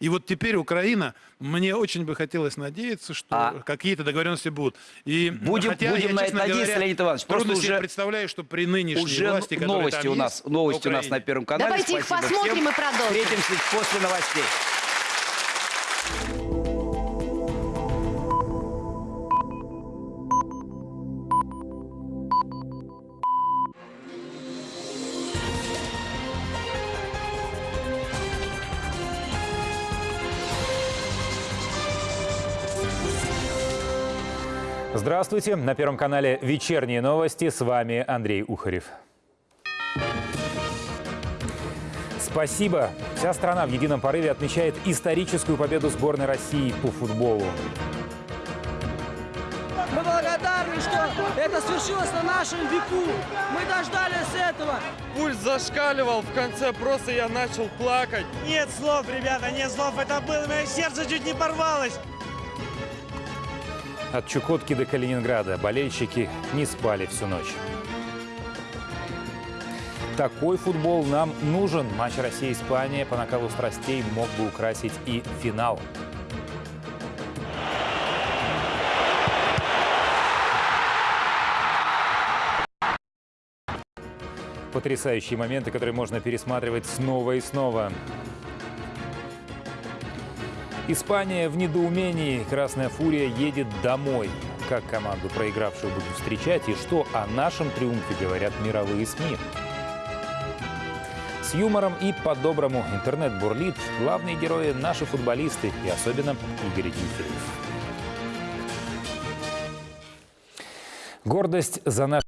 И вот теперь Украина, мне очень бы хотелось надеяться, что А- какие-то договоренности будут. И Будем- хотя будем я, на это надеяться, говоря, Леонид Иванович. Просто себе уже- представляю, что при нынешней Уже власти, новости там у нас, есть, новости у нас на Первом канале. Давайте их Спасибо посмотрим всем. и продолжим. Встретимся после новостей. Здравствуйте. На Первом канале «Вечерние новости». С вами Андрей Ухарев. Спасибо. Вся страна в едином порыве отмечает историческую победу сборной России по футболу. Мы благодарны, что это свершилось на нашем веку. Мы дождались этого. Пульс зашкаливал, в конце просто я начал плакать. Нет слов, ребята, нет слов. Это было, мое сердце чуть не порвалось. От Чукотки до Калининграда болельщики не спали всю ночь. Такой футбол нам нужен. Матч Россия-Испания по накалу страстей мог бы украсить и финал. Потрясающие моменты, которые можно пересматривать снова и снова. Испания в недоумении. Красная фурия едет домой. Как команду, проигравшую, будут встречать и что о нашем триумфе говорят мировые СМИ. С юмором и по-доброму интернет бурлит. Главные герои – наши футболисты и особенно Игорь Дмитриев. Гордость за наш